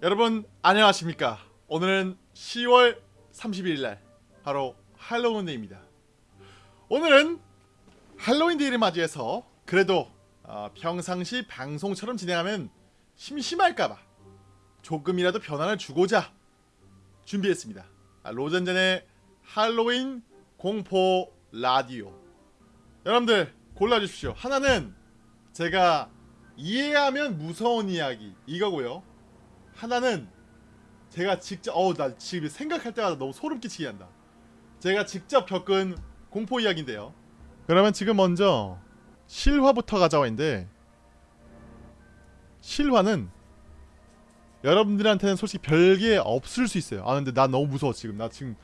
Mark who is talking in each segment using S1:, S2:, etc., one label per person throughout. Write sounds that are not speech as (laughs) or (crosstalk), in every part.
S1: 여러분 안녕하십니까? 오늘은 10월 31일날 바로 할로윈 데이입니다. 오늘은 할로윈 데이를 맞이해서 그래도 어, 평상시 방송처럼 진행하면 심심할까봐 조금이라도 변화를 주고자 준비했습니다. 아, 로젠제의 할로윈 공포 라디오. 여러분들 골라주십시오. 하나는 제가 이해하면 무서운 이야기 이거고요 하나는 제가 직접 어우 나 지금 생각할 때마다 너무 소름 끼치게 한다. 제가 직접 겪은 공포 이야기인데요. 그러면 지금 먼저 실화부터 가져와 있는데 실화는 여러분들한테는 솔직히 별게 없을 수 있어요. 아 근데 나 너무 무서워 지금. 나 지금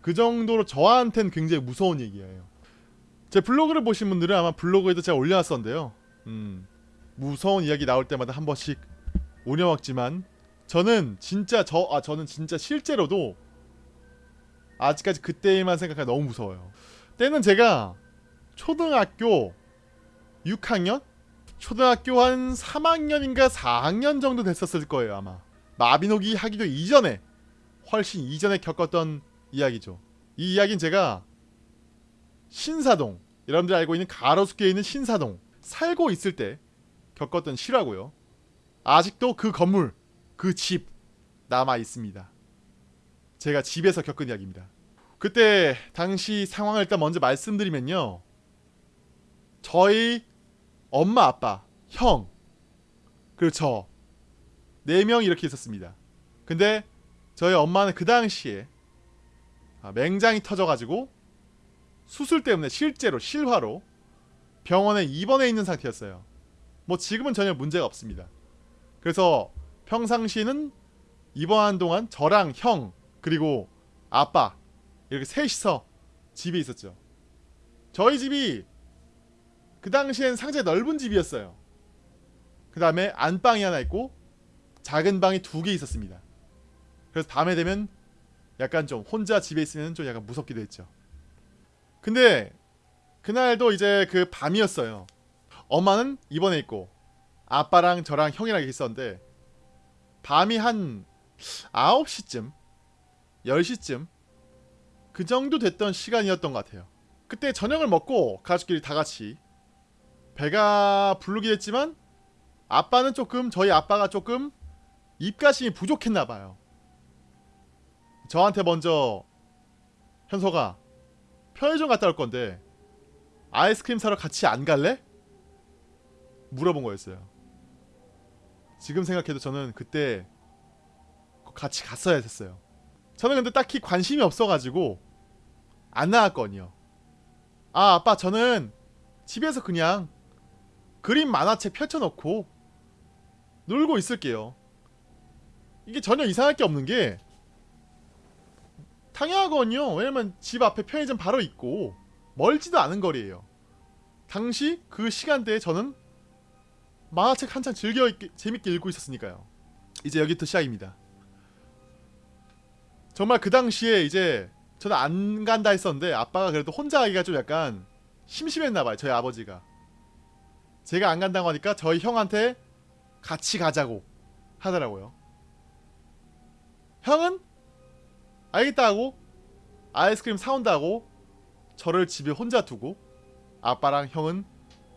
S1: 그 정도로 저한테는 굉장히 무서운 얘기예요. 제 블로그를 보신 분들은 아마 블로그에도 제가 올려놨었는데요. 음, 무서운 이야기 나올 때마다 한 번씩 우려먹지만 저는 진짜 저 아 저는 진짜 실제로도 아직까지 그때만 생각하면 너무 무서워요. 때는 제가 초등학교 6학년? 초등학교 한 3학년인가 4학년 정도 됐었을 거예요 아마 마비노기 하기도 이전에 훨씬 이전에 겪었던 이야기죠 이 이야기는 제가 신사동 여러분들 알고 있는 가로수길에 있는 신사동 살고 있을 때 겪었던 실화고요 아직도 그 건물 그 집 남아 있습니다. 제가 집에서 겪은 이야기입니다. 그때 당시 상황을 일단 먼저 말씀드리면요. 저희 엄마, 아빠, 형 그리고 저 네 명 이렇게 있었습니다. 근데 저희 엄마는 그 당시에 아, 맹장이 터져가지고 수술 때문에 실제로 실화로 병원에 입원해 있는 상태였어요. 뭐 지금은 전혀 문제가 없습니다. 그래서 평상시에는 입원한 동안 저랑 형 그리고 아빠 이렇게 셋이서 집에 있었죠. 저희 집이 그 당시엔 상당히 넓은 집이었어요. 그 다음에 안방이 하나 있고 작은 방이 두 개 있었습니다. 그래서 밤에 되면 약간 좀 혼자 집에 있으면 좀 약간 무섭기도 했죠. 근데 그날도 이제 그 밤이었어요. 엄마는 입원해 있고 아빠랑 저랑 형이랑 있었는데 밤이 한 9시쯤 10시쯤 그 정도 됐던 시간이었던 것 같아요. 그때 저녁을 먹고 가족끼리 다같이 배가 부르긴 했지만 아빠는 조금 저희 아빠가 조금 입가심이 부족했나봐요. 저한테 먼저 현서가 편의점 갔다 올 건데 아이스크림 사러 같이 안 갈래? 물어본 거였어요 지금 생각해도 저는 그때 같이 갔어야 했어요. 저는 근데 딱히 관심이 없어가지고 안 나왔거든요. 아 아빠 저는 집에서 그냥 그림 만화책 펼쳐놓고 놀고 있을게요. 이게 전혀 이상할 게 없는 게 당연하거든요. 왜냐면 집 앞에 편의점 바로 있고 멀지도 않은 거리에요. 당시 그 시간대에 저는 만화책 한창 즐겨 읽기, 재밌게 읽고 있었으니까요. 이제 여기부터 시작입니다. 정말 그 당시에 이제 저는 안 간다 했었는데 아빠가 그래도 혼자 가기가 좀 약간 심심했나봐요. 저희 아버지가. 제가 안 간다고 하니까 저희 형한테 같이 가자고 하더라고요. 형은 알겠다 하고 아이스크림 사온다고 저를 집에 혼자 두고 아빠랑 형은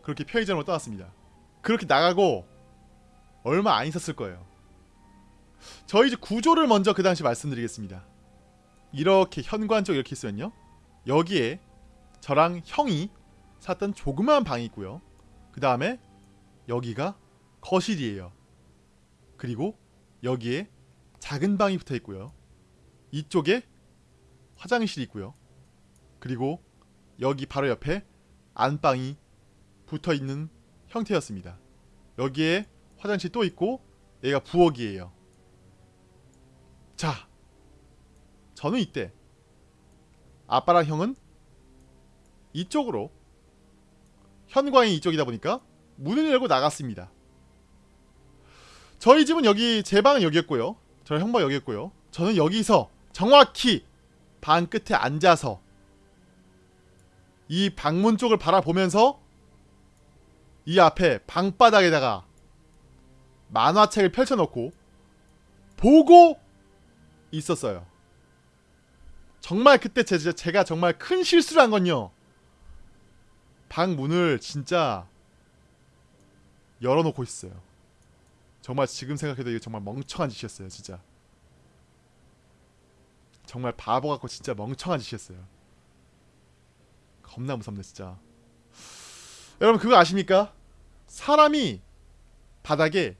S1: 그렇게 편의점으로 떠났습니다. 그렇게 나가고 얼마 안 있었을 거예요. 저희 집 구조를 먼저 그 당시 말씀드리겠습니다. 이렇게 현관 쪽 이렇게 있으면요. 여기에 저랑 형이 샀던 조그마한 방이 있고요. 그 다음에 여기가 거실이에요. 그리고 여기에 작은 방이 붙어 있고요. 이쪽에 화장실이 있고요. 그리고 여기 바로 옆에 안방이 붙어 있는 형태였습니다. 여기에 화장실 또 있고 얘가 부엌이에요. 자, 저는 이때 아빠랑 형은 이쪽으로 현관이 이쪽이다 보니까 문을 열고 나갔습니다. 저희 집은 여기 제 방은 여기였고요. 저희 형방 여기였고요. 저는 여기서 정확히 방 끝에 앉아서 이 방문 쪽을 바라보면서 이 앞에 방바닥에다가 만화책을 펼쳐놓고 보고 있었어요. 정말 그때 제가 정말 큰 실수를 한 건요. 방 문을 진짜 열어놓고 있어요. 정말 지금 생각해도 이게 정말 멍청한 짓이었어요, 진짜. 정말 바보 같고 진짜 멍청한 짓이었어요. 겁나 무섭네, 진짜. 여러분 그거 아십니까? 사람이 바닥에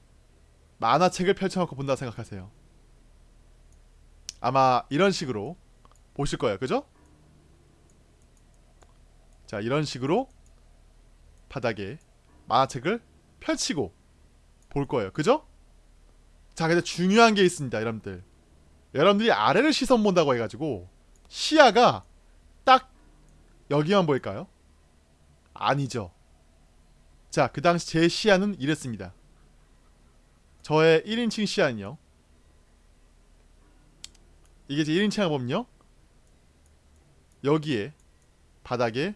S1: 만화책을 펼쳐놓고 본다 생각하세요. 아마 이런 식으로 보실 거예요, 그죠? 자, 이런 식으로 바닥에 만화책을 펼치고 볼 거예요, 그죠? 자, 근데 중요한 게 있습니다, 여러분들. 여러분들이 아래를 시선 본다고 해가지고 시야가 딱 여기만 보일까요? 아니죠. 자, 그 당시 제 시야는 이랬습니다. 저의 1인칭 시야는요. 이게 제 1인칭을 보면요. 여기에 바닥에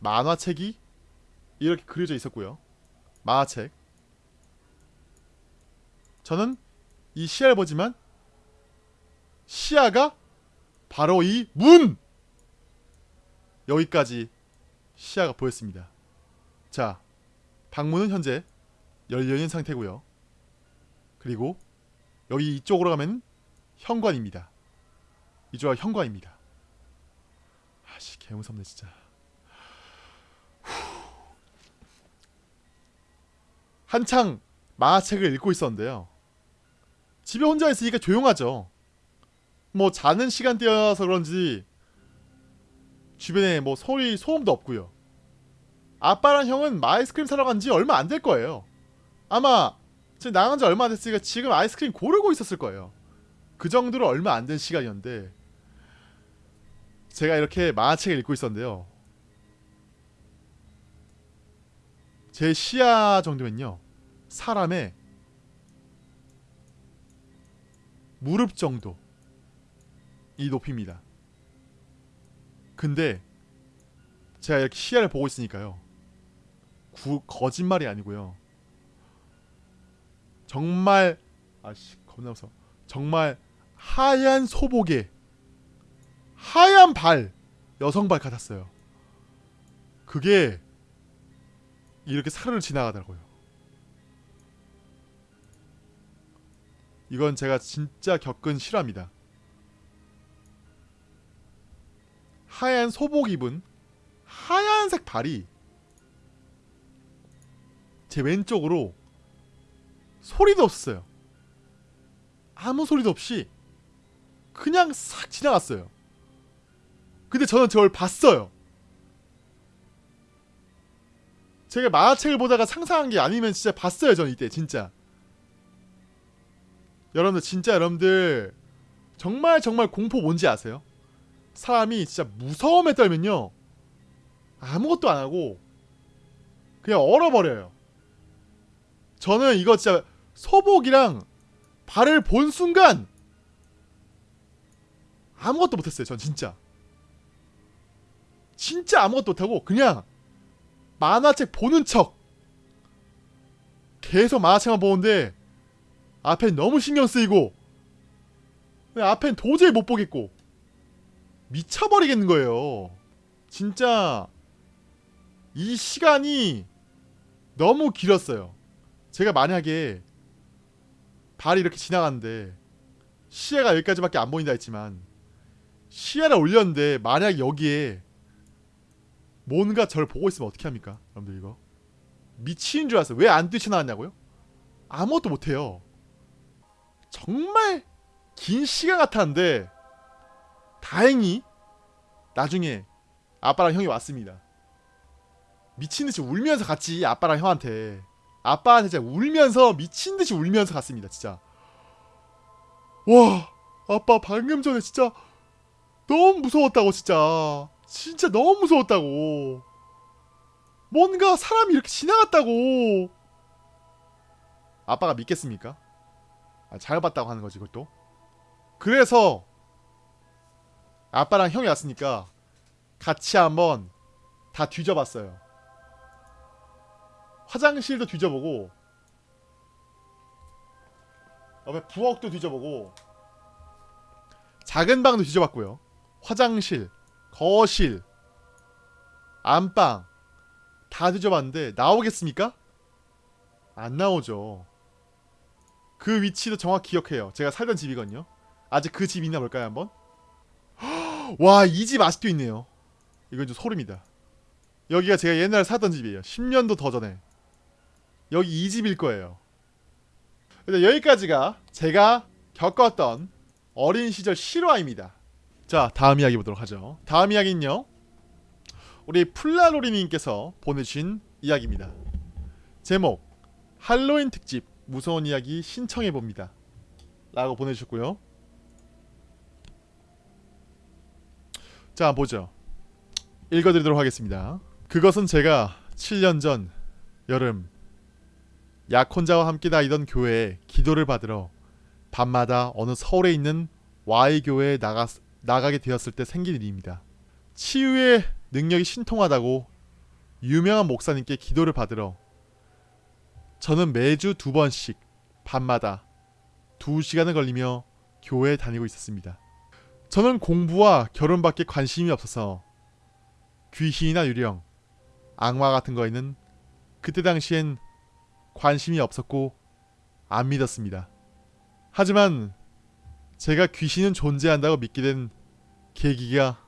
S1: 만화책이 이렇게 그려져 있었고요. 만화책. 저는 이 시야를 보지만 시야가 바로 이 문! 여기까지 시야가 보였습니다. 자, 방문은 현재 열려있는 상태고요. 그리고 여기 이쪽으로 가면 현관입니다. 이쪽은 현관입니다. 아씨 개무섭네 진짜. 후. 한창 만화책을 읽고 있었는데요. 집에 혼자 있으니까 조용하죠. 뭐 자는 시간대여서 그런지 주변에 뭐 소리 소음도 없고요. 아빠랑 형은 아이스크림 사러 간 지 얼마 안 될 거예요. 아마 지금 나간 지 얼마 안 됐으니까 지금 아이스크림 고르고 있었을 거예요. 그 정도로 얼마 안 된 시간이었는데 제가 이렇게 만화책을 읽고 있었는데요. 제 시야 정도면요. 사람의 무릎 정도 이 높이입니다. 근데 제가 이렇게 시야를 보고 있으니까요. 구, 거짓말이 아니고요. 정말 아씨 겁나 무서워. 정말 하얀 소복에 하얀 발 여성 발 같았어요. 그게 이렇게 사르르 지나가더라고요. 이건 제가 진짜 겪은 실화입니다. 하얀 소복 입은 하얀색 발이 제 왼쪽으로 소리도 없었어요. 아무 소리도 없이 그냥 싹 지나갔어요. 근데 저는 저걸 봤어요. 제가 만화책을 보다가 상상한 게 아니면 진짜 봤어요. 저는 이때 진짜. 여러분들 진짜 여러분들 정말 정말 공포 뭔지 아세요? 사람이 진짜 무서움에 떨면요 아무것도 안 하고 그냥 얼어버려요. 저는 이거 진짜 소복이랑 발을 본 순간 아무것도 못했어요. 전 진짜 진짜 아무것도 못하고 그냥 만화책 보는 척 계속 만화책만 보는데 앞엔 너무 신경 쓰이고 앞엔 도저히 못 보겠고 미쳐버리겠는 거예요. 진짜 이 시간이 너무 길었어요. 제가 만약에 발이 이렇게 지나갔는데 시야가 여기까지밖에 안 보인다 했지만 시야를 올렸는데 만약 여기에 뭔가 저를 보고 있으면 어떻게 합니까? 여러분들 이거 미친 줄 알았어요. 왜 안 뛰쳐나왔냐고요? 아무것도 못해요. 정말 긴 시간 같았는데 다행히 나중에 아빠랑 형이 왔습니다. 미친듯이 울면서 갔지 아빠랑 형한테 아빠한테 진짜 울면서 미친 듯이 울면서 갔습니다 진짜. 와 아빠 방금 전에 진짜 너무 무서웠다고 진짜. 진짜 너무 무서웠다고. 뭔가 사람이 이렇게 지나갔다고. 아빠가 믿겠습니까? 아, 잘 봤다고 하는 거지 그것도? 그래서 아빠랑 형이 왔으니까 같이 한번 다 뒤져봤어요 화장실도 뒤져보고 옆에 부엌도 뒤져보고 작은 방도 뒤져봤고요. 화장실, 거실, 안방 다 뒤져봤는데 나오겠습니까? 안 나오죠. 그 위치도 정확히 기억해요. 제가 살던 집이거든요. 아직 그 집 있나 볼까요 한번? (gasps) 와 이 집 아직도 있네요. 이건 좀 소름이다. 여기가 제가 옛날에 살던 집이에요. 10년도 더 전에. 여기 이 집일 거예요. 근데 여기까지가 제가 겪었던 어린 시절 실화입니다. 자, 다음 이야기 보도록 하죠. 다음 이야기는요. 우리 플라로리님께서 보내주신 이야기입니다. 제목 할로윈 특집 무서운 이야기 신청해 봅니다. 라고 보내주셨고요. 자, 보죠. 읽어드리도록 하겠습니다. 그것은 제가 7년 전 여름 약혼자와 함께 다니던 교회에 기도를 받으러 밤마다 어느 서울에 있는 Y교회에 나가, 나가게 되었을 때 생긴 일입니다. 치유의 능력이 신통하다고 유명한 목사님께 기도를 받으러 저는 매주 두 번씩 밤마다 두 시간을 걸리며 교회에 다니고 있었습니다. 저는 공부와 결혼밖에 관심이 없어서 귀신이나 유령, 악마 같은 거에는 그때 당시엔 관심이 없었고 안 믿었습니다. 하지만 제가 귀신은 존재한다고 믿게 된 계기가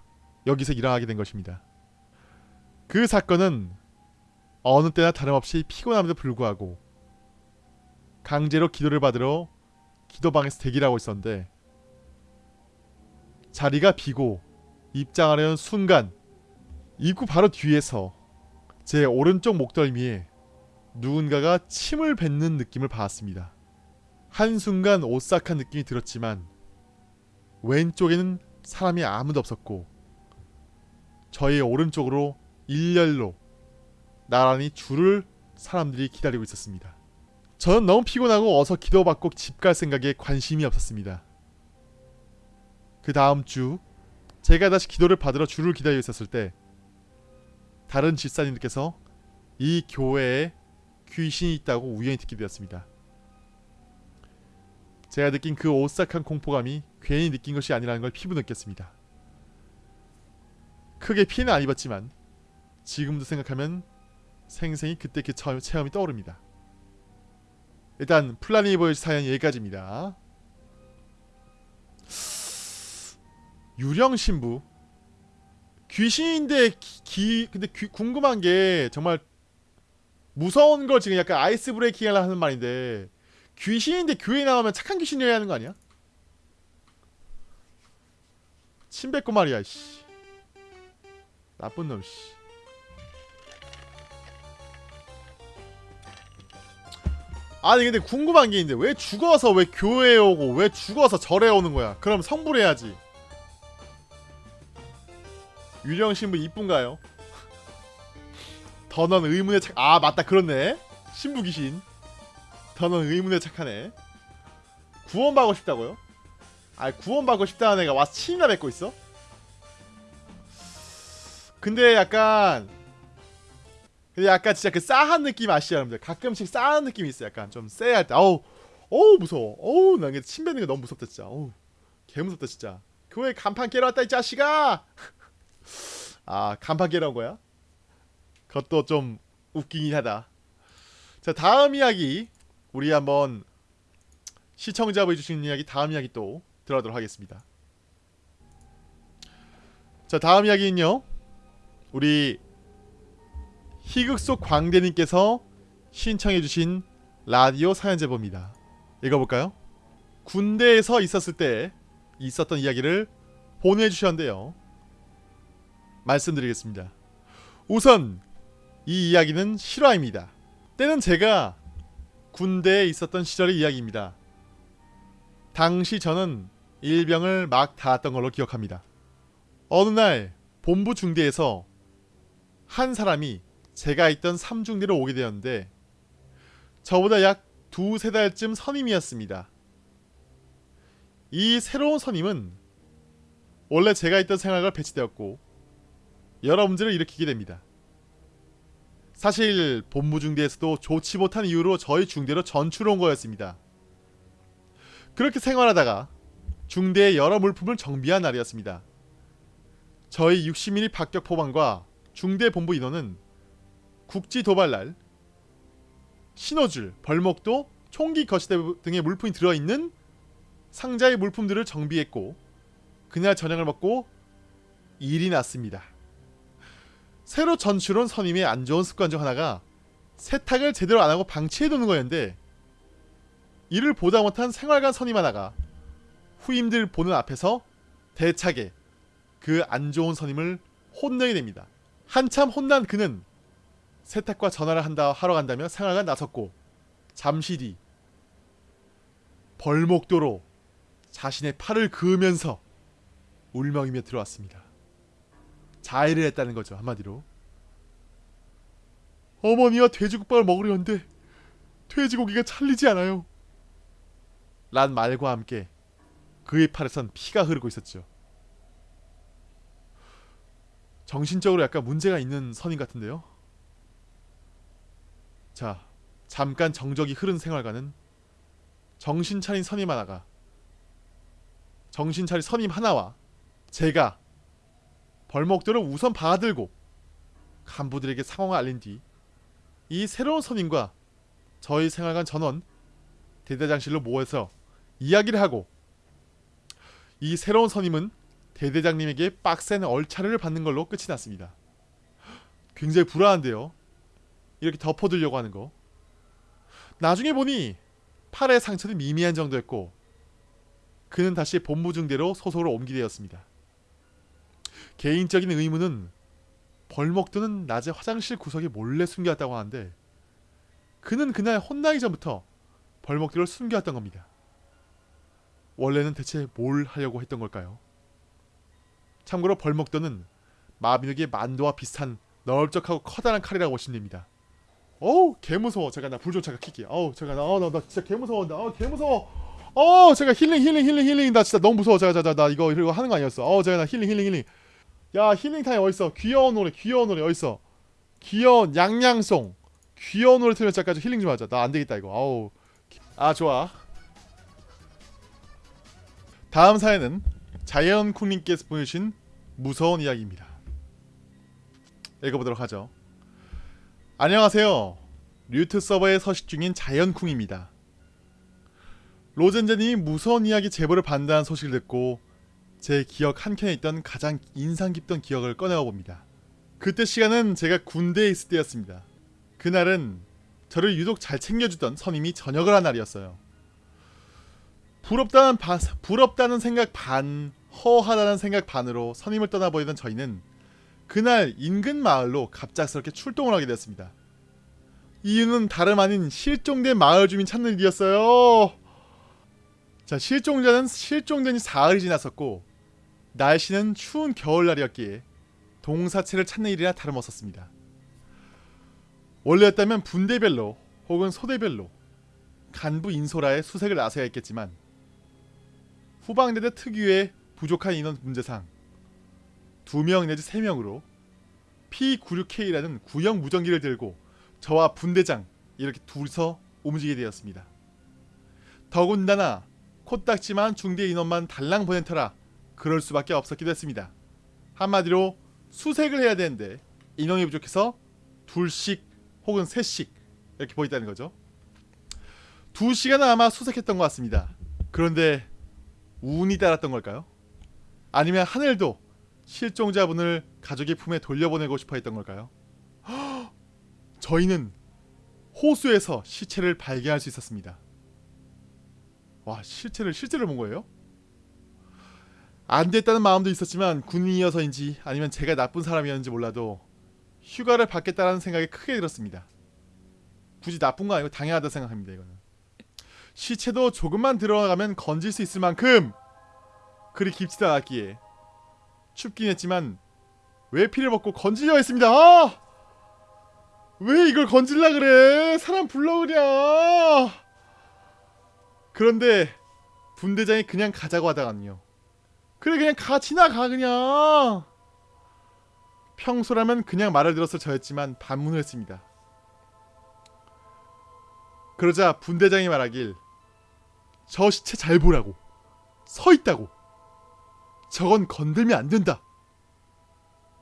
S1: 여기서 일어나게 된 것입니다. 그 사건은 어느 때나 다름없이 피곤함에도 불구하고 강제로 기도를 받으러 기도방에서 대기를 하고 있었는데 자리가 비고 입장하려는 순간 입구 바로 뒤에서 제 오른쪽 목덜미에 누군가가 침을 뱉는 느낌을 받았습니다. 한순간 오싹한 느낌이 들었지만 왼쪽에는 사람이 아무도 없었고 저의 오른쪽으로 일렬로 나란히 줄을 사람들이 기다리고 있었습니다. 저는 너무 피곤하고 어서 기도받고 집 갈 생각에 관심이 없었습니다. 그 다음 주 제가 다시 기도를 받으러 줄을 기다리고 있었을 때 다른 집사님들께서 이 교회에 귀신이 있다고 우연히 듣게 되었습니다. 제가 느낀 그 오싹한 공포감이 괜히 느낀 것이 아니라는 걸 피부 느꼈습니다. 크게 피해는 안 입었지만 지금도 생각하면 생생히 그때 그 처- 체험이 떠오릅니다. 일단 플라니보이 사연 여기까지입니다. 유령 신부 귀신인데 기, 기- 근데 귀- 궁금한 게 정말 무서운 걸 지금 약간 아이스 브레이킹 하려 하는 말인데 귀신인데 교회 나오면 착한 귀신이어야 하는 거 아니야? 침 뱉고 말이야 씨 나쁜 놈 씨. 아니 근데 궁금한 게 있는데 왜 죽어서 왜 교회에 오고 왜 죽어서 절에 오는 거야? 그럼 성불해야지. 유령 신부 이쁜가요? 더넌 의문에 착. 아 맞다 그렇네. 신부 귀신. 더넌 의문에 착하네. 구원받고 싶다고요? 아 구원받고 싶다는 애가 와서 침이나 뱉고 있어? 근데 약간 근데 약간 진짜 그 싸한 느낌 아시죠 여러분들 가끔씩 싸한 느낌이 있어 약간 좀 쎄할 때 어우 어우 무서워 어우 나 이게 침 뱉는 게 너무 무섭다 진짜 어우 개 무섭다 진짜 교회 간판 깨러 왔다 이 자식아 (laughs) 아 간판 깨러 온 거야? 그것도 좀 웃기긴 하다 자 다음 이야기 우리 한번 시청자분이 주신 이야기 다음 이야기 또 들어가도록 하겠습니다 자 다음 이야기는요 우리 희극 속 광대님께서 신청해주신 라디오 사연 제보입니다. 읽어볼까요? 군대에서 있었을 때 있었던 이야기를 보내주셨는데요. 말씀드리겠습니다. 우선 이 이야기는 실화입니다. 때는 제가 군대에 있었던 시절의 이야기입니다. 당시 저는 일병을 막 닿았던 걸로 기억합니다. 어느 날 본부 중대에서 한 사람이 제가 있던 삼중대로 오게 되었는데 저보다 약 두세 달쯤 선임이었습니다. 이 새로운 선임은 원래 제가 있던 생활과 배치되었고 여러 문제를 일으키게 됩니다. 사실 본부 중대에서도 좋지 못한 이유로 저희 중대로 전출 온 거였습니다. 그렇게 생활하다가 중대의 여러 물품을 정비한 날이었습니다. 저희 60mm 박격 포방과 중대 본부 인원은 국지 도발날 신호줄, 벌목도, 총기 거시대 등의 물품이 들어있는 상자의 물품들을 정비했고 그날 저녁을 먹고 일이 났습니다. 새로 전출온 선임의 안 좋은 습관 중 하나가 세탁을 제대로 안 하고 방치해 두는 거였는데 이를 보다 못한 생활관 선임 하나가 후임들 보는 앞에서 대차게 그 안 좋은 선임을 혼내게 됩니다. 한참 혼난 그는 세탁과 전화를 한다 하러 간다며 생활관 나섰고 잠시 뒤 벌목도로 자신의 팔을 그으면서 울먹이며 들어왔습니다. 자해를 했다는 거죠 한마디로. 어머니와 돼지국밥을 먹으려는데 돼지고기가 찰리지 않아요. 란 말과 함께 그의 팔에선 피가 흐르고 있었죠. 정신적으로 약간 문제가 있는 선임 같은데요. 자, 잠깐 정적이 흐른 생활과는 정신 차린 선임 하나가 정신 차린 선임 하나와 제가 벌목들을 우선 받아들고 간부들에게 상황을 알린 뒤 이 새로운 선임과 저희 생활관 전원 대대장실로 모여서 이야기를 하고 이 새로운 선임은 대대장님에게 빡센 얼차례를 받는 걸로 끝이 났습니다. 굉장히 불안한데요. 이렇게 덮어두려고 하는 거. 나중에 보니 팔의 상처는 미미한 정도였고 그는 다시 본부 중대로 소속으로 옮기되었습니다. 개인적인 의문은 벌목도는 낮에 화장실 구석에 몰래 숨겨왔다고 하는데 그는 그날 혼나기 전부터 벌목들을 숨겨왔던 겁니다. 원래는 대체 뭘 하려고 했던 걸까요? 참고로 벌목도는 마비노기의 만도와 비슷한 넓적하고 커다란 칼이라고 보시면 됩니다. 어우 개무서워. 제가 나 불 좀 잠깐 킬게 어우 제가 나, 어, 나, 나 진짜 개무서워 나 개무서워. 어 제가 힐링 힐링 힐링 힐링. 나 진짜 너무 무서워. 제가 자, 자, 나 이거 이거 하는 거 아니었어. 어 제가 나 힐링 힐링 힐링 야 힐링 타임 어딨어? 귀여운 노래 귀여운 노래 어딨어? 귀여운 양양송. 귀여운 노래 틀면 잠깐 좀 힐링 좀 하자. 나 안되겠다 이거. 아우. 아 좋아. 다음 사연은 자연쿵님께서 보내주신 무서운 이야기입니다. 읽어보도록 하죠. 안녕하세요. 류트 서버에 서식 중인 자연쿵입니다. 로젠제님이 무서운 이야기 제보를 받는다는 소식을 듣고 제 기억 한켠에 있던 가장 인상 깊던 기억을 꺼내어 봅니다. 그때 시간은 제가 군대에 있을 때였습니다. 그날은 저를 유독 잘 챙겨주던 선임이 전역을 한 날이었어요. 부럽다는 바, 부럽다는 생각 반, 허하다는 생각 반으로 선임을 떠나버리던 저희는 그날 인근 마을로 갑작스럽게 출동을 하게 되었습니다. 이유는 다름 아닌 실종된 마을 주민 찾는 일이었어요. 자, 실종자는 실종된 지 사흘이 지났었고 날씨는 추운 겨울날이었기에 동사체를 찾는 일이나 다름없었습니다. 원래였다면 분대별로 혹은 소대별로 간부 인소라에 수색을 나서야 했겠지만 후방대대 특유의 부족한 인원 문제상 2명 내지 3명으로 P96K라는 구형 무전기를 들고 저와 분대장 이렇게 둘이서 움직이게 되었습니다. 더군다나 코딱지만 중대 인원만 달랑 보낸 터라 그럴 수밖에 없었기도 했습니다. 한마디로 수색을 해야 되는데 인원이 부족해서 둘씩 혹은 셋씩 이렇게 보였다는 거죠. 두 시간은 아마 수색했던 것 같습니다. 그런데 운이 따랐던 걸까요? 아니면 하늘도 실종자분을 가족의 품에 돌려보내고 싶어 했던 걸까요? (gasps) 저희는 호수에서 시체를 발견할 수 있었습니다. 와 실체를 실제를 본 거예요? 안 됐다는 마음도 있었지만 군인이어서인지 아니면 제가 나쁜 사람이었는지 몰라도 휴가를 받겠다라는 생각이 크게 들었습니다. 굳이 나쁜 거 아니고 당연하다 생각합니다. 이거는 시체도 조금만 들어가면 건질 수 있을 만큼 그리 깊지도 않았기에 춥긴 했지만 왜 피를 먹고 건지려 했습니다. 아! 왜 이걸 건질라 그래? 사람 불러오랴. 그런데 분대장이 그냥 가자고 하다가는요. 그래 그냥 가 지나가 그냥. 평소라면 그냥 말을 들었을 저였지만 반문을 했습니다. 그러자 분대장이 말하길 저 시체 잘 보라고. 서 있다고. 저건 건들면 안 된다.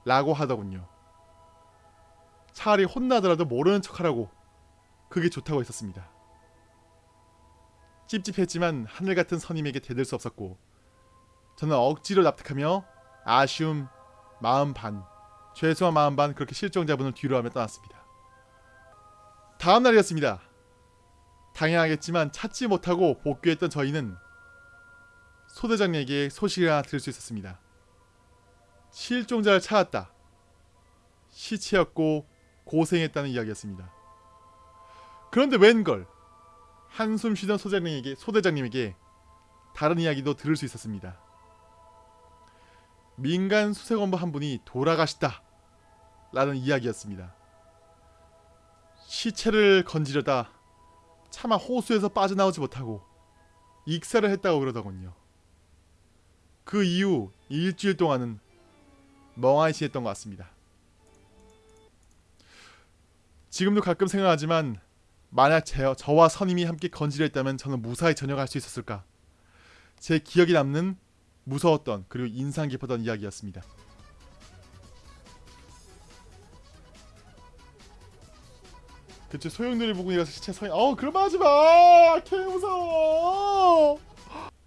S1: 라고 하더군요. 차라리 혼나더라도 모르는 척하라고 그게 좋다고 했었습니다. 찝찝했지만 하늘 같은 선임에게 대들 수 없었고 저는 억지로 납득하며 아쉬움 마음 반 죄송한 마음 반 그렇게 실종자분을 뒤로 하며 떠났습니다. 다음 날이었습니다. 당연하겠지만 찾지 못하고 복귀했던 저희는 소대장에게 소식을 하나 들을 수 있었습니다. 실종자를 찾았다. 시체였고 고생했다는 이야기였습니다. 그런데 웬걸 한숨 쉬던 소대장님에게, 소대장님에게 다른 이야기도 들을 수 있었습니다. 민간 수색원부 한 분이 돌아가셨다 라는 이야기였습니다. 시체를 건지려다 차마 호수에서 빠져나오지 못하고 익사를 했다고 그러더군요. 그 이후 일주일 동안은 멍하니 지냈던 것 같습니다. 지금도 가끔 생각하지만 만약 제, 저와 선임이 함께 건지려 했다면 저는 무사히 전역할 수 있었을까? 제 기억에 남는 무서웠던 그리고 인상 깊었던 이야기였습니다. 그치 소용돌이 부분이라서 시체 서인 어우 말 하지마! 개 무서워!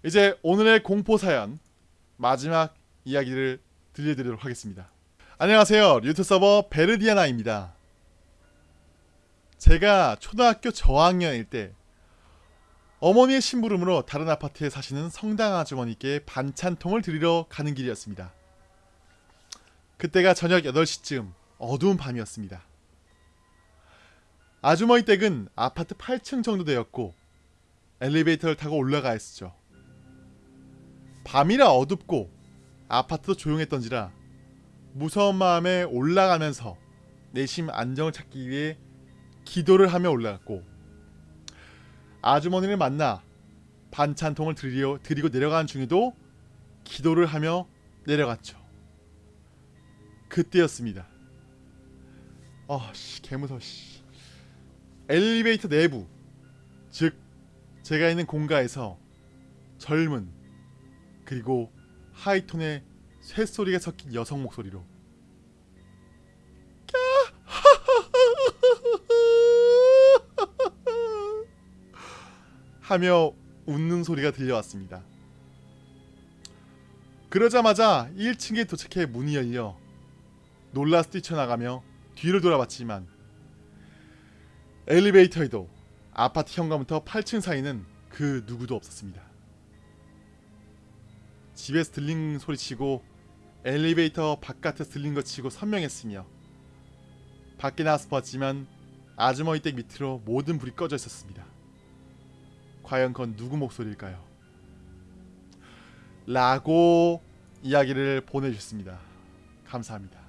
S1: 이제 오늘의 공포 사연 마지막 이야기를 들려드리도록 하겠습니다. 안녕하세요. 유튜브 서버 베르디아나입니다. 제가 초등학교 저학년일 때 어머니의 심부름으로 다른 아파트에 사시는 성당 아주머니께 반찬통을 드리러 가는 길이었습니다. 그때가 저녁 8시쯤 어두운 밤이었습니다. 아주머니 댁은 아파트 8층 정도 되었고 엘리베이터를 타고 올라가 했었죠. 밤이라 어둡고 아파트도 조용했던지라 무서운 마음에 올라가면서 내심 안정을 찾기 위해 기도를 하며 올라갔고 아주머니를 만나 반찬통을 드리려, 드리고 내려가는 중에도 기도를 하며 내려갔죠. 그때였습니다. 아씨 개무서워 씨. 엘리베이터 내부 즉 제가 있는 공가에서 젊은 그리고 하이톤의 쇳소리가 섞인 여성 목소리로 하며 웃는 소리가 들려왔습니다. 그러자마자 1층에 도착해 문이 열려 놀라서 뛰쳐나가며 뒤를 돌아봤지만 엘리베이터에도 아파트 현관부터 8층 사이는 그 누구도 없었습니다. 집에서 들린 소리치고 엘리베이터 바깥에서 들린 것 치고 선명했으며 밖에 나와서 봤지만 아주머니 댁 밑으로 모든 불이 꺼져 있었습니다. 과연 그건 누구 목소리일까요? 라고 이야기를 보내주셨습니다. 감사합니다.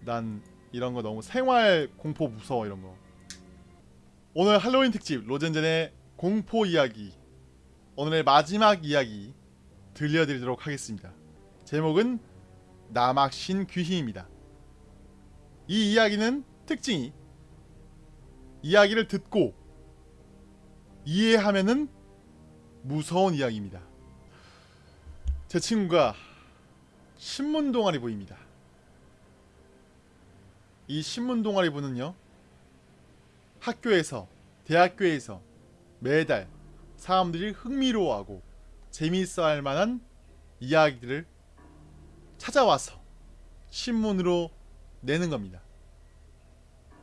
S1: 난 이런 거 너무 생활 공포 무서워 이런 거. 오늘 할로윈 특집 로젠젠의 공포 이야기 오늘의 마지막 이야기 들려드리도록 하겠습니다. 제목은 남학신 귀희입니다. 이 이야기는 특징이 이야기를 듣고 이해하면은 무서운 이야기입니다. 제 친구가 신문 동아리 부입니다. 이 신문 동아리 부는요. 학교에서 대학교에서 매달 사람들이 흥미로워하고 재미있어 할 만한 이야기들을 찾아와서 신문으로 내는 겁니다.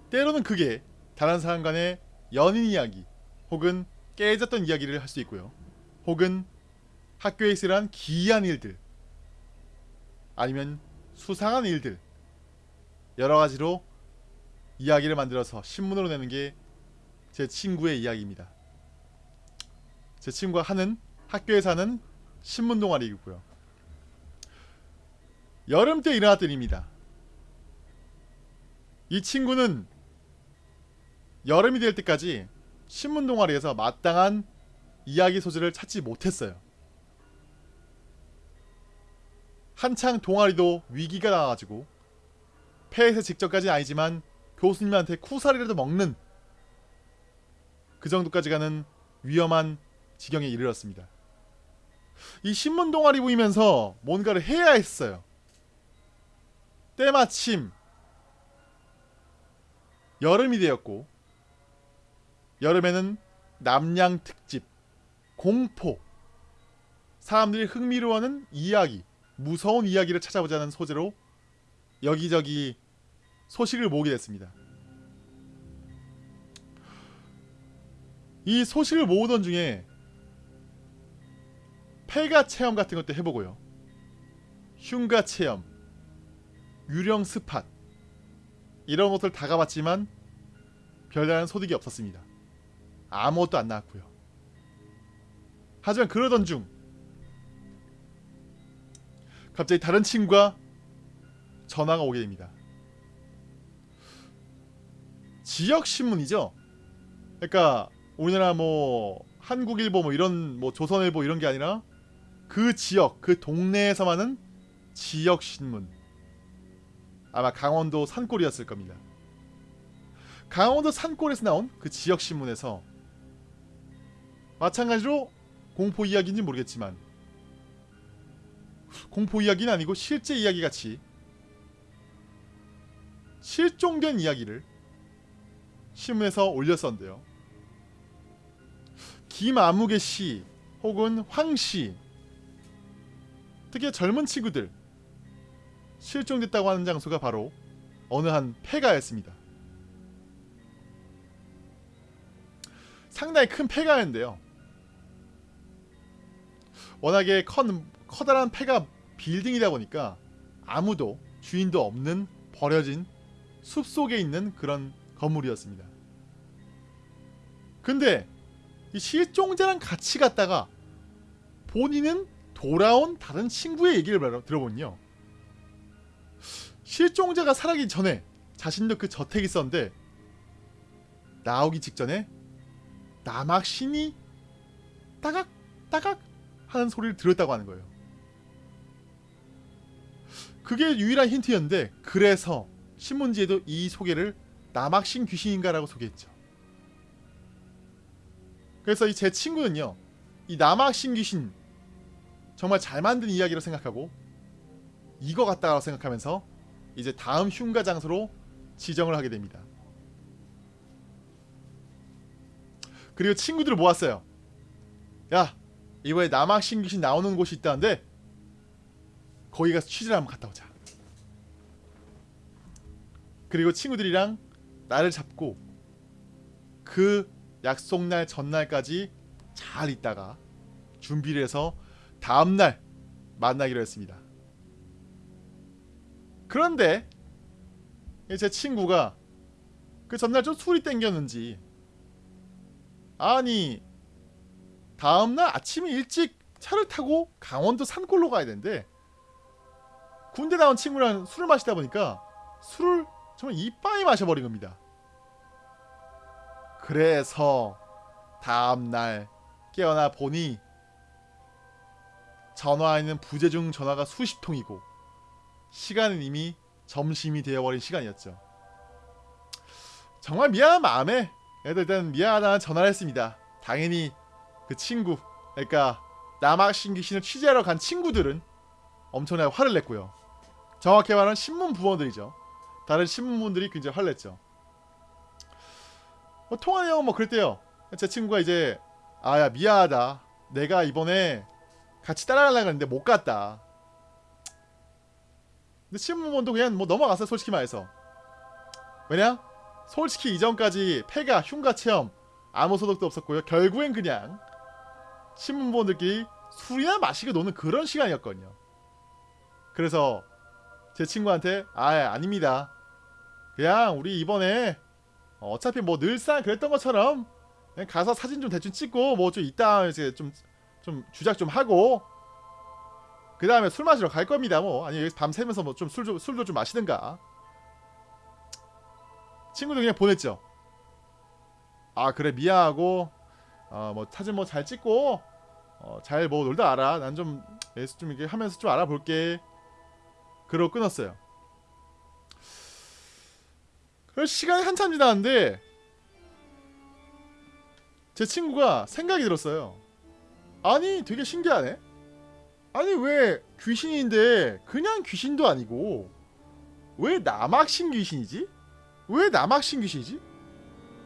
S1: 때로는 그게 다른 사람 간의 연인 이야기 혹은 깨졌던 이야기를 할 수 있고요. 혹은 학교에서 일어난 기이한 일들 아니면 수상한 일들 여러 가지로 이야기를 만들어서 신문으로 내는 게 제 친구의 이야기입니다. 제 친구가 하는 학교에서 하는 신문 동아리이고요. 여름 때 일어났던 일입니다. 이 친구는 여름이 될 때까지 신문 동아리에서 마땅한 이야기 소재를 찾지 못했어요. 한창 동아리도 위기가 나가지고 폐쇄 직전까지는 아니지만 교수님한테 쿠사리라도 먹는 그 정도까지 가는 위험한 지경에 이르렀습니다. 이 신문 동아리 보이면서 뭔가를 해야 했어요. 때마침 여름이 되었고 여름에는 남양 특집 공포 사람들이 흥미로워하는 이야기 무서운 이야기를 찾아보자는 소재로 여기저기 소식을 모으게 됐습니다. 이 소식을 모으던 중에 폐가 체험 같은 것도 해보고요. 흉가 체험, 유령 스팟 이런 것들 다 가봤지만 별다른 소득이 없었습니다. 아무것도 안 나왔고요. 하지만 그러던 중 갑자기 다른 친구가 전화가 오게 됩니다. 지역 신문이죠. 그러니까 우리나라 뭐 한국일보 뭐 이런 뭐 조선일보 이런 게 아니라 그 지역 그 동네에서만은 지역 신문. 아마 강원도 산골이었을 겁니다. 강원도 산골에서 나온 그 지역 신문에서 마찬가지로 공포 이야기인지 모르겠지만 공포 이야기는 아니고 실제 이야기 같이 실종된 이야기를 신문에서 올렸었는데요. 김아무개 씨 혹은 황 씨, 특히 젊은 친구들 실종됐다고 하는 장소가 바로 어느 한 폐가였습니다. 상당히 큰 폐가였는데요. 워낙에 큰 커다란 폐가 빌딩이다 보니까 아무도 주인도 없는 버려진 숲 속에 있는 그런 건물이었습니다. 근데 이 실종자랑 같이 갔다가 본인은 돌아온 다른 친구의 얘기를 들어보면요. 실종자가 살아기 전에 자신도 그 저택에 있었는데 나오기 직전에 남학신이 따각 따각 하는 소리를 들었다고 하는 거예요. 그게 유일한 힌트였는데 그래서 신문지에도 이 소개를 남학신 귀신인가라고 소개했죠. 그래서 이 제 친구는요. 이 남학신 귀신 정말 잘 만든 이야기로 생각하고 이거 같다고 생각하면서 이제 다음 흉가 장소로 지정을 하게 됩니다. 그리고 친구들을 모았어요. 야 이번에 남학신 귀신 나오는 곳이 있다는데 거기 가서 취재를 한번 갔다 오자. 그리고 친구들이랑 날을 잡고 그 약속날 전날까지 잘 있다가 준비를 해서 다음날 만나기로 했습니다. 그런데 제 친구가 그 전날 좀 술이 땡겼는지 아니 다음날 아침에 일찍 차를 타고 강원도 산골로 가야 되는데 군대 나온 친구랑 술을 마시다 보니까 술을 정말 이빠이 마셔버린 겁니다. 그래서 다음날 깨어나 보니 전화에는 부재중 전화가 수십 통이고 시간은 이미 점심이 되어버린 시간이었죠. 정말 미안한 마음에 애들 일단 미안하다는 전화를 했습니다. 당연히 그 친구 그러니까 남학신 귀신을 취재하러 간 친구들은 엄청나게 화를 냈고요. 정확히 말하면 신문 부원들이죠. 다른 신문분들이 굉장히 화를 냈죠. 뭐 통화 내용은 뭐 그랬대요. 제 친구가 이제 아야 미안하다. 내가 이번에 같이 따라가려고 했는데 못 갔다. 근데 신문본도 그냥 뭐 넘어갔어요 솔직히 말해서. 왜냐? 솔직히 이전까지 폐가 흉가 체험 아무 소득도 없었고요. 결국엔 그냥 신문본들끼리 술이나 마시고 노는 그런 시간이었거든요. 그래서 제 친구한테 아 아닙니다. 그냥 우리 이번에 어차피 뭐 늘상 그랬던 것처럼 그냥 가서 사진 좀 대충 찍고 뭐 좀 이따 이제 좀 좀 주작 좀 하고 그 다음에 술 마시러 갈 겁니다. 뭐 아니 여기서 밤 새면서 뭐 좀술 술도 좀 마시든가. 친구들 그냥 보냈죠. 아 그래 미안하고 어뭐 사진 뭐 잘 찍고 어, 잘 뭐 놀다 알아. 난좀좀 이렇게 하면서 좀 알아볼게. 그러고 끊었어요. 그 시간이 한참 지났는데 제 친구가 생각이 들었어요. 아니 되게 신기하네. 아니 왜 귀신인데 그냥 귀신도 아니고 왜 남학신 귀신이지? 왜 남학신 귀신이지?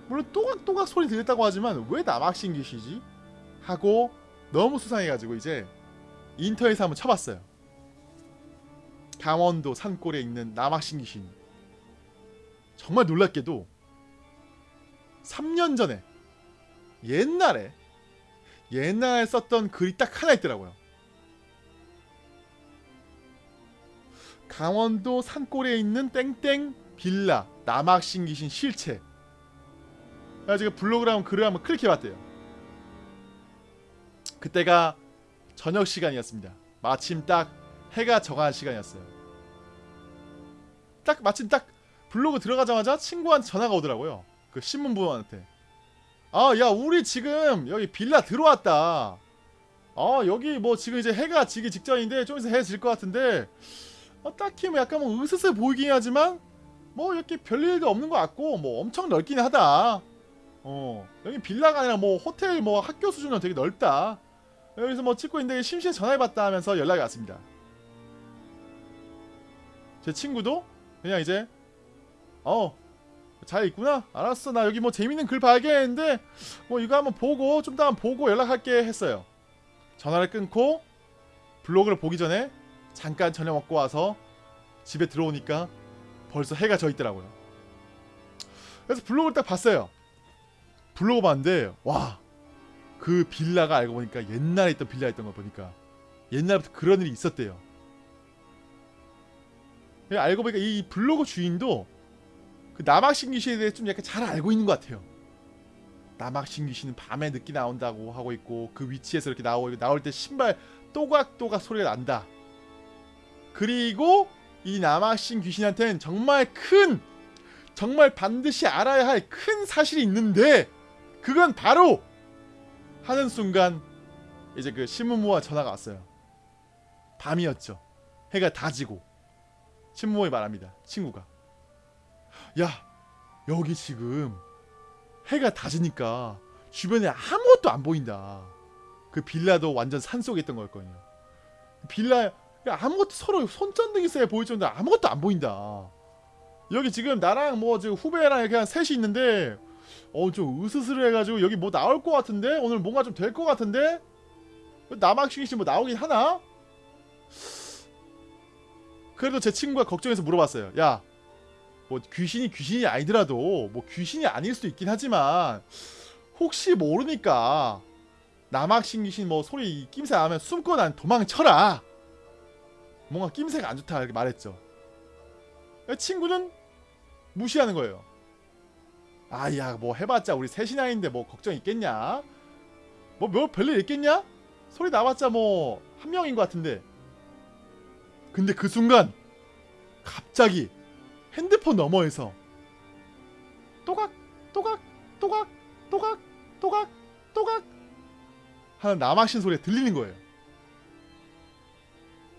S1: 물론 또각또각 소리 들렸다고 하지만 왜 남학신 귀신이지? 하고 너무 수상해가지고 이제 인터넷에 한번 쳐봤어요. 강원도 산골에 있는 남학신 귀신. 정말 놀랍게도 3년 전에 옛날에 옛날에 썼던 글이 딱 하나 있더라고요. 강원도 산골에 있는 땡땡 빌라 남학신 귀신 실체. 그래가지고 블로그를 한번 글을 한번 클릭해봤대요. 그때가 저녁 시간이었습니다. 마침 딱 해가 정한 시간이었어요. 딱 마침 딱 블로그 들어가자마자 친구한테 전화가 오더라고요. 그 신문부한테. 아, 야, 우리 지금 여기 빌라 들어왔다. 아, 여기 뭐 지금 이제 해가 지기 직전인데 좀 있으면 해질 것 같은데 어, 딱히 뭐 약간 뭐 으스스 보이긴 하지만 뭐 이렇게 별일도 없는 것 같고 뭐 엄청 넓긴 하다. 어, 여기 빌라가 아니라 뭐 호텔 뭐 학교 수준으로 되게 넓다. 여기서 뭐 찍고 있는데 심심해 전화해봤다 하면서 연락이 왔습니다. 제 친구도 그냥 이제 어 잘 있구나. 알았어. 나 여기 뭐 재밌는 글 발견했는데 뭐 이거 한번 보고 좀 더 한번 보고 연락할게 했어요. 전화를 끊고 블로그를 보기 전에 잠깐 저녁 먹고 와서 집에 들어오니까 벌써 해가 져 있더라고요. 그래서 블로그를 딱 봤어요 블로그 봤는데 와 그 빌라가 알고 보니까 옛날에 있던 빌라였던 거 보니까 옛날부터 그런 일이 있었대요 예, 알고 보니까 이 블로그 주인도 그 남학신 귀신에 대해 좀 약간 잘 알고 있는 것 같아요. 남학신 귀신은 밤에 늦게 나온다고 하고 있고 그 위치에서 이렇게 나오고 나올 때 신발 또각또각 소리가 난다. 그리고 이 남학신 귀신한테는 정말 큰 정말 반드시 알아야 할 큰 사실이 있는데 그건 바로 하는 순간 이제 그 신문모와 전화가 왔어요. 밤이었죠. 해가 다 지고 신문모에 말합니다. 친구가 야 여기 지금 해가 다 지니까 주변에 아무것도 안 보인다. 그 빌라도 완전 산속에 있던 거였거든요. 빌라 야, 아무것도 서로 손전등이 있어야 보일 정도로 아무것도 안 보인다. 여기 지금 나랑 뭐 지금 후배랑 이렇게 한 셋이 있는데 어좀 으스스해가지고 여기 뭐 나올 것 같은데 오늘 뭔가 좀 될 것 같은데 남학식이 씨 뭐 나오긴 하나? 그래도 제 친구가 걱정해서 물어봤어요. 야, 뭐 귀신이 귀신이 아니더라도 뭐 귀신이 아닐 수도 있긴 하지만 혹시 모르니까 남학신 귀신 뭐 소리 낌새 나면 숨고 난 도망쳐라. 뭔가 낌새가 안 좋다 이렇게 말했죠. 친구는 무시하는 거예요. 아야 뭐 해봤자 우리 셋이나인데 뭐 걱정 있겠냐? 뭐 뭐 별일 있겠냐? 소리 나봤자 뭐 한 명인 것 같은데. 근데 그 순간 갑자기 핸드폰 너머에서 또각 또각 또각 또각 또각 또각 하는 남학신 소리가 들리는 거예요.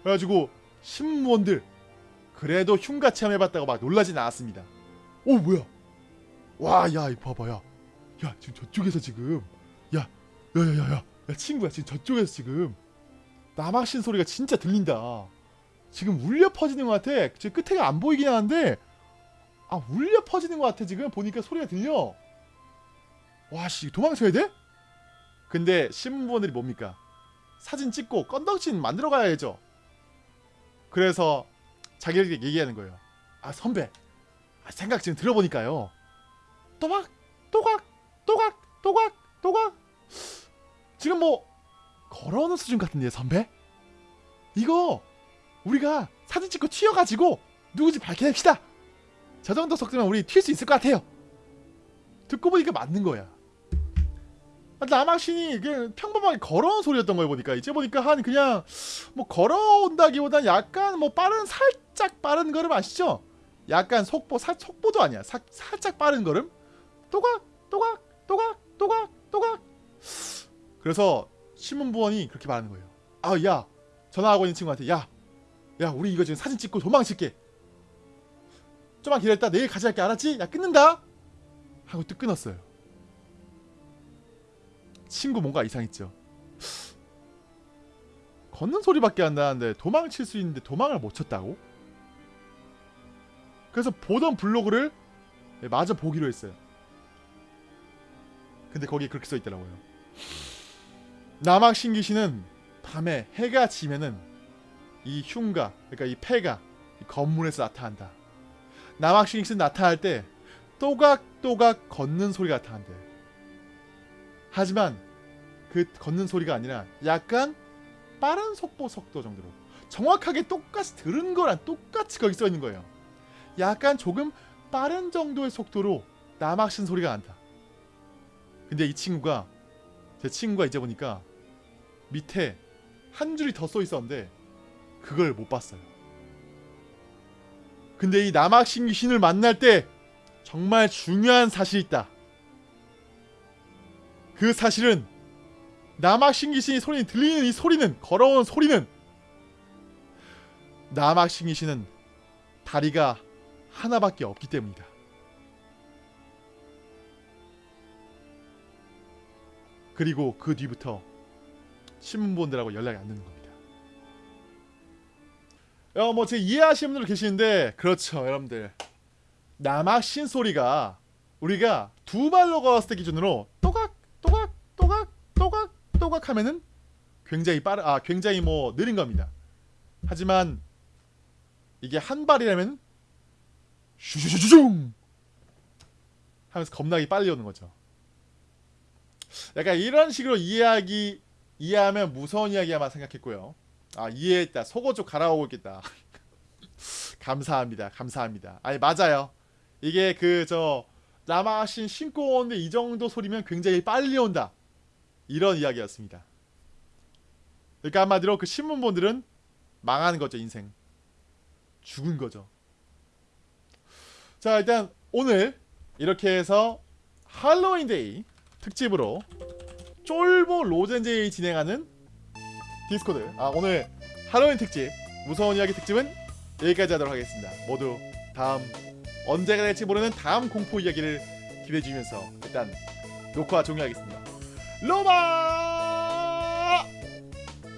S1: 그래가지고 신무원들 그래도 흉가 체험해봤다고 막 놀라진 않았습니다. 오 뭐야? 와야 이거 봐봐 야. 야 지금 저쪽에서 지금 야 야야야야 야 친구야 지금 저쪽에서 지금 남학신 소리가 진짜 들린다. 지금 울려 퍼지는 것 같아. 지금 끝에가 안 보이긴 하는데 아 울려 퍼지는 것 같아 지금 보니까 소리가 들려. 와씨 도망쳐야 돼? 근데 신문부원들이 뭡니까? 사진 찍고 건덕진 만들어 가야죠. 그래서 자기들끼리 얘기하는 거예요. 아 선배, 아, 생각 지금 들어보니까요. 또각, 또각, 또각, 또각, 또각. 지금 뭐 걸어오는 수준 같은데 선배? 이거 우리가 사진 찍고 튀어가지고 누구지 밝혀냅시다. 저 정도 속도면 우리 튈 수 있을 것 같아요. 듣고 보니까 맞는 거야. 남학신이 그냥 평범하게 걸어온 소리였던 거예요 보니까 이제 보니까 한 그냥 뭐 걸어온다기보단 약간 뭐 빠른 살짝 빠른 걸음 아시죠? 약간 속보 사, 속보도 아니야 사, 살짝 빠른 걸음 또각 또각 또각 또각 또각 그래서 신문부원이 그렇게 말하는 거예요. 아야 전화하고 있는 친구한테 야야 우리 이거 지금 사진 찍고 도망칠게. 좀만 기다렸다 내일 할게 알았지? 야 끊는다? 하고 또 끊었어요. 친구 뭔가 이상했죠. 걷는 소리밖에 안 나는데 도망칠 수 있는데 도망을 못 쳤다고? 그래서 보던 블로그를 마저 보기로 했어요. 근데 거기에 그렇게 써 있더라고요. 남학 신기신은 밤에 해가 지면은 이 흉가, 그러니까 이 폐가 이 건물에서 나타난다. 남학 신기신 나타날 때 또각또각 걷는 소리가 나타난대. 하지만 그 걷는 소리가 아니라 약간 빠른 속보 속도 정도로 정확하게 똑같이 들은 거랑 똑같이 거기 써 있는 거예요. 약간 조금 빠른 정도의 속도로 남학신 소리가 난다. 근데 이 친구가 제 친구가 이제 보니까 밑에 한 줄이 더 써 있었는데 그걸 못 봤어요. 근데 이 남학신 귀신을 만날 때 정말 중요한 사실이 있다. 그 사실은 남학신 귀신이 소리 들리는 이 소리는 걸어오는 소리는 남학신 귀신은 다리가 하나밖에 없기 때문이다. 그리고 그 뒤부터 신문본들하고 연락이 안 되는 겁니다. 어, 뭐, 제 이해하시는 분들 계시는데, 그렇죠, 여러분들. 남학신 소리가 우리가 두 발로 걸었을 때 기준으로 또각, 또각, 또각, 또각, 또각 하면은 굉장히 빠르, 아, 굉장히 뭐 느린 겁니다. 하지만 이게 한 발이라면 슈슈슈슝 하면서 겁나게 빨리 오는 거죠. 약간 이런 식으로 이해하기 이해하면 무서운 이야기야만 생각했고요. 아 이해했다. 속옷 좀 갈아오고 있겠다. (laughs) 감사합니다. 감사합니다. 아니 맞아요. 이게 그저 남아신 신고 오는데 이 정도 소리면 굉장히 빨리 온다. 이런 이야기였습니다. 그러니까 한마디로 그 신문본들은 망하는 거죠 인생. 죽은 거죠. 자 일단 오늘 이렇게 해서 할로윈데이 특집으로 쫄보 로젠제이 진행하는 디스코드 아 오늘 할로윈 특집 무서운 이야기 특집은 여기까지 하도록 하겠습니다. 모두 다음 언제가 될지 모르는 다음 공포 이야기를 기대해 주면서 일단 녹화 종료하겠습니다. 로마